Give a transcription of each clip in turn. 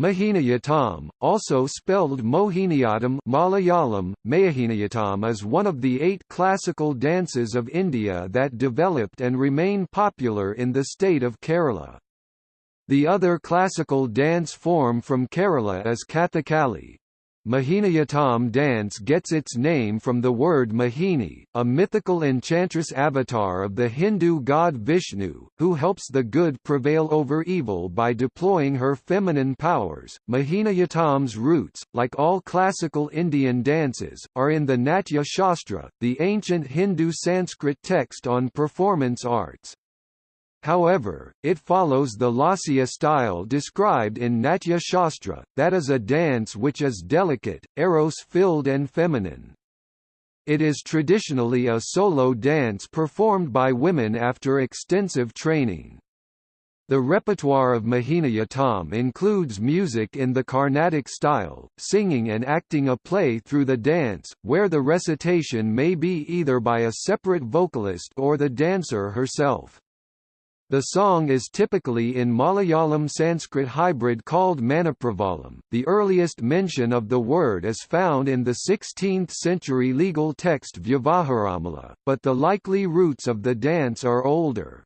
Mohiniyattam, also spelled Mohiniyattam Malayalam, Mohiniyattam is one of the eight classical dances of India that developed and remain popular in the state of Kerala. The other classical dance form from Kerala is Kathakali. Mohiniyattam dance gets its name from the word Mohini, a mythical enchantress avatar of the Hindu god Vishnu, who helps the good prevail over evil by deploying her feminine powers. Mohiniyattam's roots, like all classical Indian dances, are in the Natya Shastra, the ancient Hindu Sanskrit text on performance arts. However, it follows the Lasya style described in Natya Shastra, that is a dance which is delicate, eros-filled and feminine. It is traditionally a solo dance performed by women after extensive training. The repertoire of Mohiniyattam includes music in the Carnatic style, singing and acting a play through the dance, where the recitation may be either by a separate vocalist or the dancer herself. The song is typically in Malayalam Sanskrit hybrid called Manipravalam. The earliest mention of the word is found in the 16th century legal text Vyavaharamala, but the likely roots of the dance are older.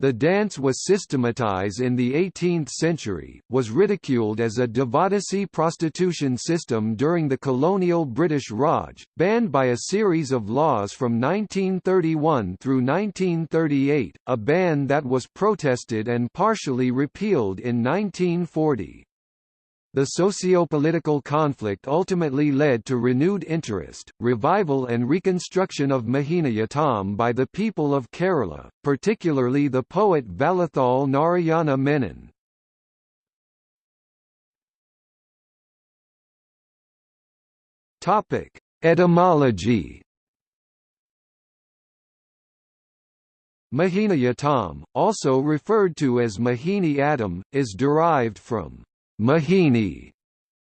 The dance was systematized in the 18th century, was ridiculed as a Devadasi prostitution system during the colonial British Raj, banned by a series of laws from 1931 through 1938, a ban that was protested and partially repealed in 1940. The socio-political conflict ultimately led to renewed interest, revival and reconstruction of Mohiniyattam by the people of Kerala, particularly the poet Vallathol Narayana Menon. Etymology Mohiniyattam, also referred to as Mohini Attam, is derived from Mohini,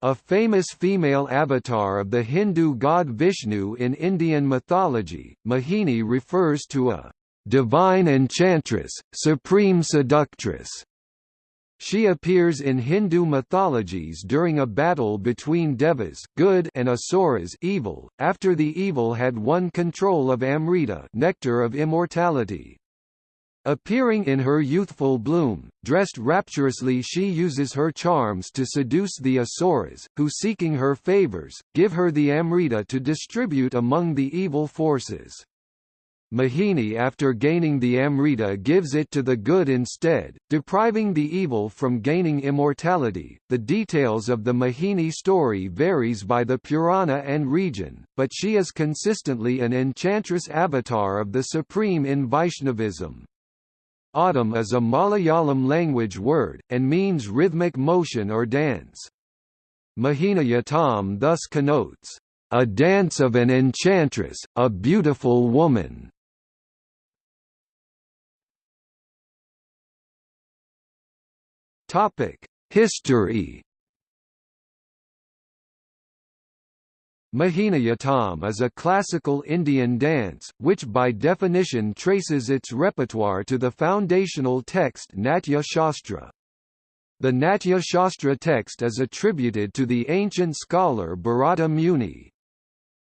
a famous female avatar of the Hindu god Vishnu in Indian mythology, Mohini refers to a divine enchantress, supreme seductress. She appears in Hindu mythologies during a battle between Devas good and Asuras evil, after the evil had won control of Amrita nectar of immortality. Appearing in her youthful bloom, dressed rapturously she uses her charms to seduce the Asuras, who seeking her favors, give her the Amrita to distribute among the evil forces. Mohini after gaining the Amrita gives it to the good instead, depriving the evil from gaining immortality. The details of the Mohini story varies by the Purana and region, but she is consistently an enchantress avatar of the supreme in Vaishnavism. Attam is a Malayalam language word, and means rhythmic motion or dance. Mohiniyattam thus connotes, "...a dance of an enchantress, a beautiful woman." History Mohiniyattam is a classical Indian dance, which by definition traces its repertoire to the foundational text Natya Shastra. The Natya Shastra text is attributed to the ancient scholar Bharata Muni.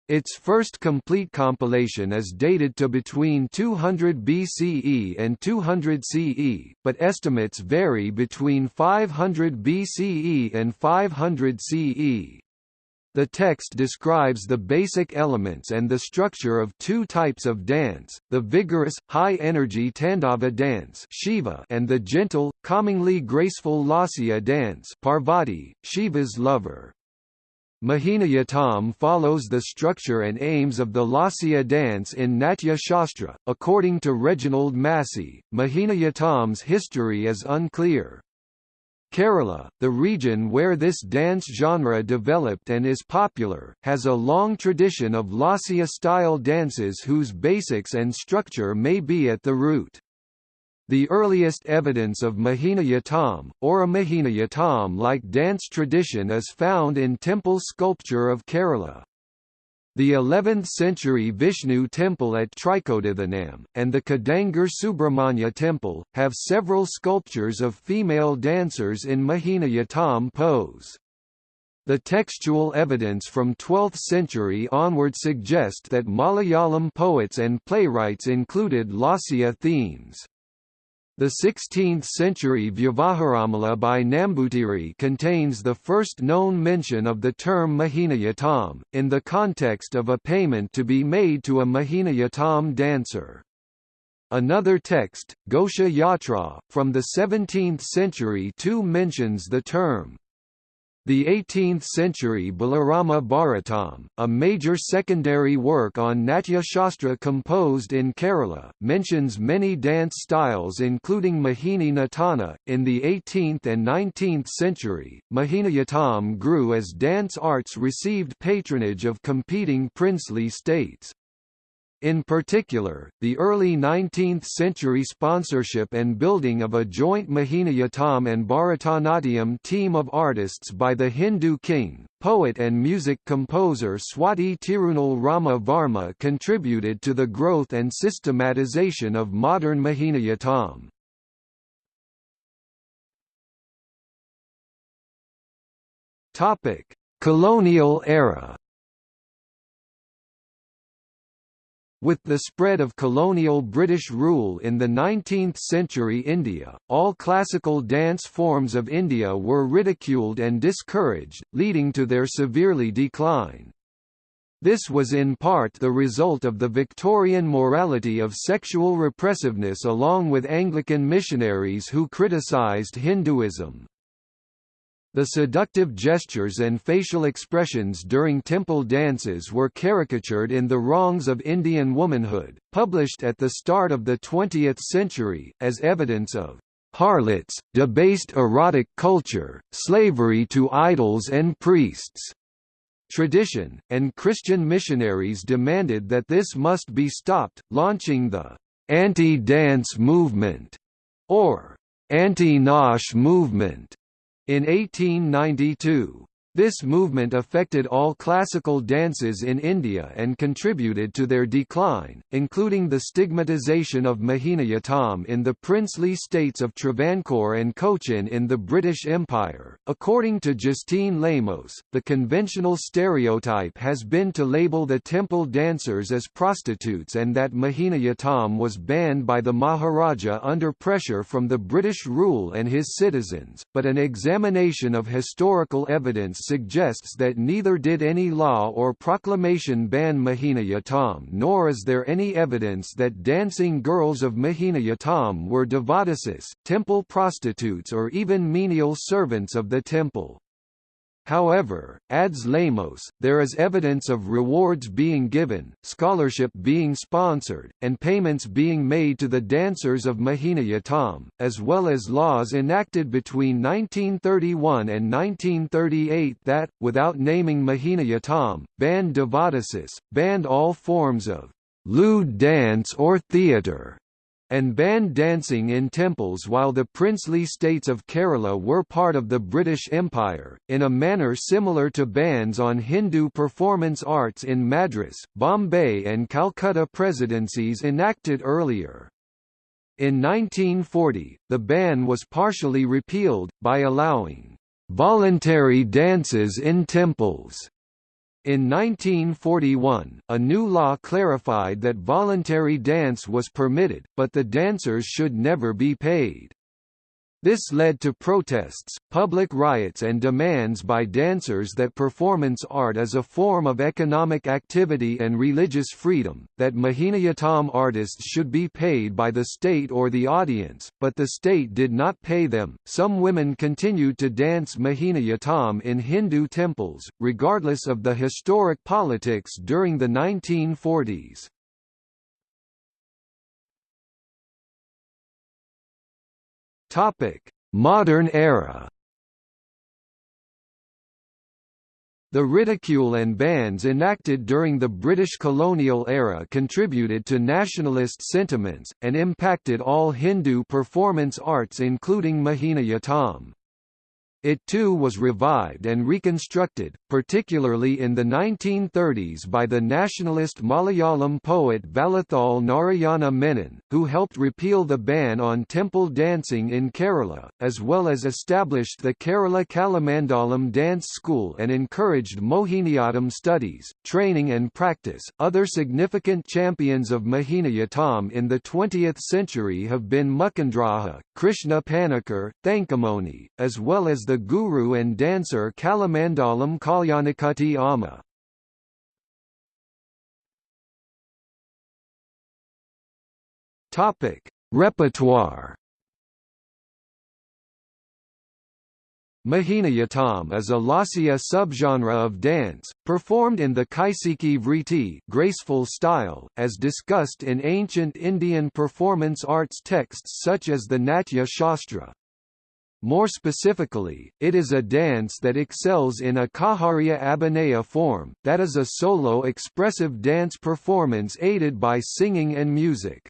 Its first complete compilation is dated to between 200 BCE and 200 CE, but estimates vary between 500 BCE and 500 CE. The text describes the basic elements and the structure of two types of dance, the vigorous, high-energy Tandava dance Shiva and the gentle, calmingly graceful Lasya dance Parvati, Shiva's lover. Mohiniyattam follows the structure and aims of the Lasya dance in Natya Shastra. According to Reginald Massey, Mohiniyattam's history is unclear. Kerala, the region where this dance genre developed and is popular, has a long tradition of Lasya-style dances whose basics and structure may be at the root. The earliest evidence of Mohiniyattam, or a Mohiniyattam-like dance tradition is found in temple sculpture of Kerala. The 11th-century Vishnu temple at Trikodithanam, and the Kidangoor Subramanya temple, have several sculptures of female dancers in Mohiniyattam pose. The textual evidence from 12th century onward suggest that Malayalam poets and playwrights included Lasya themes. The 16th-century Vyavaharamala by Nambutiri contains the first known mention of the term Mohiniyattam, in the context of a payment to be made to a Mohiniyattam dancer. Another text, Gosha Yatra, from the 17th century too mentions the term. The 18th-century Balarama Bharatam, a major secondary work on Natya Shastra composed in Kerala, mentions many dance styles including Mohini Natana. In the 18th and 19th century, Mohiniyattam grew as dance arts received patronage of competing princely states. In particular, the early 19th-century sponsorship and building of a joint Mohiniyattam and Bharatanatyam team of artists by the Hindu king, poet and music composer Swati Tirunal Rama Varma contributed to the growth and systematization of modern Mohiniyattam. Colonial era With the spread of colonial British rule in the 19th-century India, all classical dance forms of India were ridiculed and discouraged, leading to their severely decline. This was in part the result of the Victorian morality of sexual repressiveness along with Anglican missionaries who criticised Hinduism. The seductive gestures and facial expressions during temple dances were caricatured in The Wrongs of Indian Womanhood, published at the start of the 20th century, as evidence of harlots, debased erotic culture, slavery to idols and priests. Tradition, and Christian missionaries demanded that this must be stopped, launching the anti-dance movement, or anti-nautch movement, in 1892. This movement affected all classical dances in India and contributed to their decline, including the stigmatisation of Mohiniyattam in the princely states of Travancore and Cochin in the British Empire. According to Justine Lemos, the conventional stereotype has been to label the temple dancers as prostitutes and that Mohiniyattam was banned by the Maharaja under pressure from the British rule and his citizens, but an examination of historical evidence suggests that neither did any law or proclamation ban Mohiniyattam nor is there any evidence that dancing girls of Mohiniyattam were devadasis, temple prostitutes or even menial servants of the temple. However, adds Lemos, there is evidence of rewards being given, scholarship being sponsored, and payments being made to the dancers of Mohiniyattam, as well as laws enacted between 1931 and 1938 that, without naming Mohiniyattam, banned devadasis, banned all forms of lewd dance or theatre, and banned dancing in temples while the princely states of Kerala were part of the British Empire, in a manner similar to bans on Hindu performance arts in Madras, Bombay and Calcutta presidencies enacted earlier. In 1940, the ban was partially repealed, by allowing voluntary dances in temples in 1941, a new law clarified that voluntary dance was permitted, but the dancers should never be paid. This led to protests, public riots and demands by dancers that performance art is a form of economic activity and religious freedom, that Mohiniyattam artists should be paid by the state or the audience, but the state did not pay them. Some women continued to dance Mohiniyattam in Hindu temples, regardless of the historic politics during the 1940s. Topic: Modern era. The ridicule and bans enacted during the British colonial era contributed to nationalist sentiments, and impacted all Hindu performance arts including Mohiniyattam. It too was revived and reconstructed, particularly in the 1930s by the nationalist Malayalam poet Vallathol Narayana Menon, who helped repeal the ban on temple dancing in Kerala, as well as established the Kerala Kalamandalam Dance School and encouraged Mohiniyattam studies, training and practice. Other significant champions of Mohiniyattam in the 20th century have been Mukundaraja, Krishna Panikkar, Thankamoni, as well as the guru and dancer Kalamandalam Kalyanikutty Amma. Topic: Repertoire. Mohiniyattam is a lasya subgenre of dance, performed in the Kaisiki Vriti graceful style, as discussed in ancient Indian performance arts texts such as the Natya Shastra. More specifically, it is a dance that excels in a Kaharya Abhinaya form, that is a solo expressive dance performance aided by singing and music.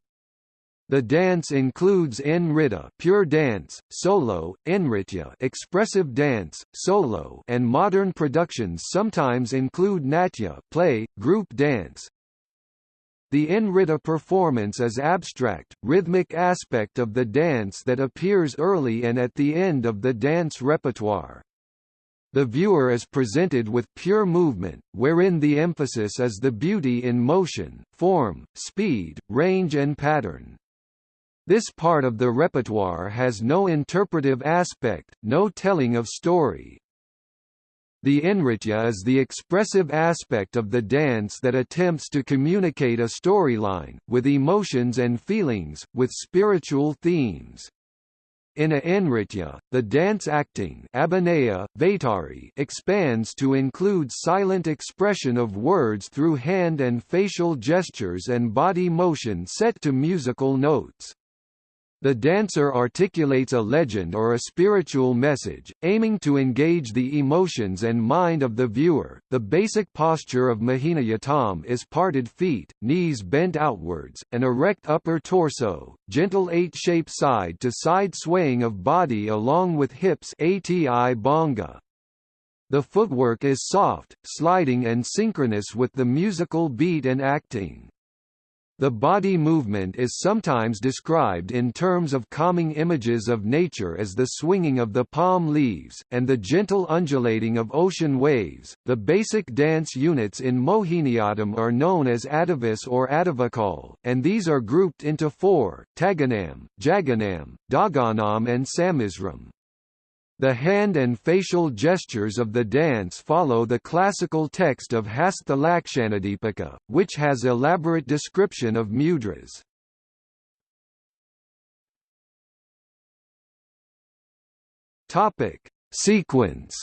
The dance includes nritta pure dance, solo, nritya expressive dance, solo and modern productions sometimes include natya play, group dance, the nritta performance is abstract, rhythmic aspect of the dance that appears early and at the end of the dance repertoire. The viewer is presented with pure movement, wherein the emphasis is the beauty in motion, form, speed, range and pattern. This part of the repertoire has no interpretive aspect, no telling of story, the nritya is the expressive aspect of the dance that attempts to communicate a storyline, with emotions and feelings, with spiritual themes. In a nritya, the dance acting expands to include silent expression of words through hand and facial gestures and body motion set to musical notes. The dancer articulates a legend or a spiritual message, aiming to engage the emotions and mind of the viewer. The basic posture of Mohiniyattam is parted feet, knees bent outwards, an erect upper torso, gentle eight-shape side-to-side swaying of body along with hips ati banga. The footwork is soft, sliding and synchronous with the musical beat and acting. The body movement is sometimes described in terms of calming images of nature as the swinging of the palm leaves, and the gentle undulating of ocean waves. The basic dance units in Mohiniyattam are known as Adivis or Adivakal, and these are grouped into four Taganam, Jaganam, Daganam, and Samisram. The hand and facial gestures of the dance follow the classical text of Hastalakshanadipika, which has elaborate description of mudras. Topic: Sequence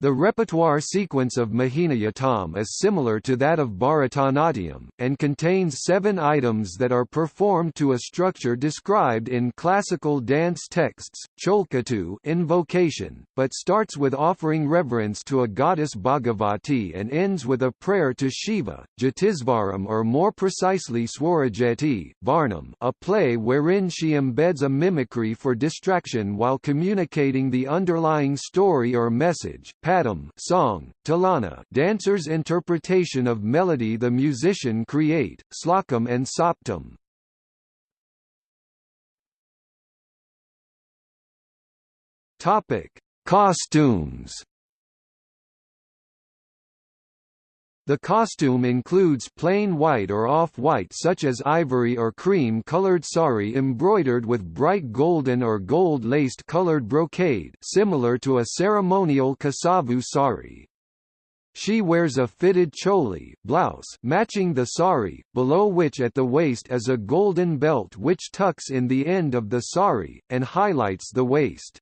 The repertoire sequence of Mohiniyattam is similar to that of Bharatanatyam, and contains seven items that are performed to a structure described in classical dance texts, Cholkettu invocation, but starts with offering reverence to a goddess Bhagavati and ends with a prayer to Shiva, Jatisvaram or more precisely Swarajati, Varnam a play wherein she embeds a mimicry for distraction while communicating the underlying story or message Padam song, Tillana dancer's interpretation of melody the musician create, Slokam and Saptam. Topic: Costumes The costume includes plain white or off-white such as ivory or cream-colored sari embroidered with bright golden or gold-laced colored brocade similar to a ceremonial kasavu sari. She wears a fitted choli blouse matching the sari, below which at the waist is a golden belt which tucks in the end of the sari, and highlights the waist.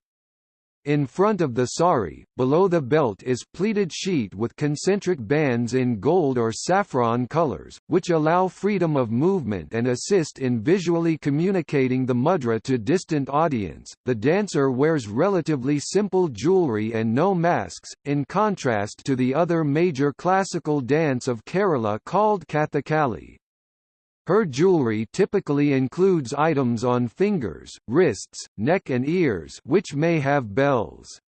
In front of the sari, below the belt is pleated sheet with concentric bands in gold or saffron colors, which allow freedom of movement and assist in visually communicating the mudra to distant audience. The dancer wears relatively simple jewelry and no masks, in contrast to the other major classical dance of Kerala called Kathakali. Her jewelry typically includes items on fingers, wrists, neck and ears which may have bells.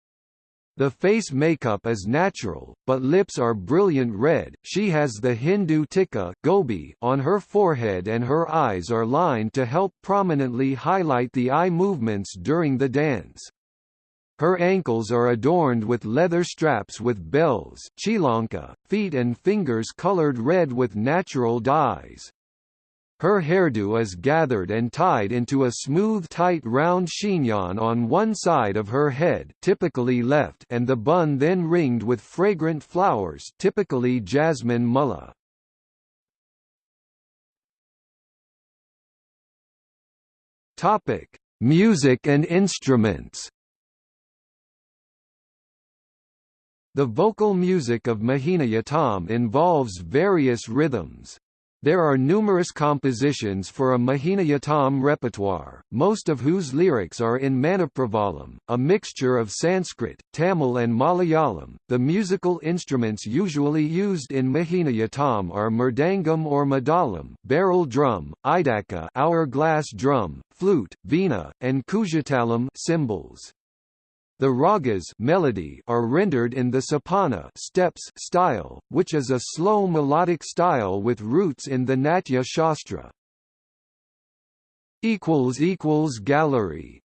The face makeup is natural, but lips are brilliant red. She has the Hindu tikka gobi on her forehead and her eyes are lined to help prominently highlight the eye movements during the dance. Her ankles are adorned with leather straps with bells chilanka, feet and fingers colored red with natural dyes. Her hairdo is gathered and tied into a smooth tight round chignon on one side of her head typically left and the bun then ringed with fragrant flowers typically jasmine mulla. Topic: Music and instruments. The vocal music of Mohiniyattam involves various rhythms, there are numerous compositions for a Mohiniyattam repertoire, most of whose lyrics are in Manipravalam, a mixture of Sanskrit, Tamil and Malayalam. The musical instruments usually used in Mohiniyattam are mridangam or madalam, barrel drum, idaka, hourglass drum, flute, veena, and kujatalam cymbals. The ragas melody are rendered in the sopana steps style, which is a slow melodic style with roots in the Natya Shastra. Gallery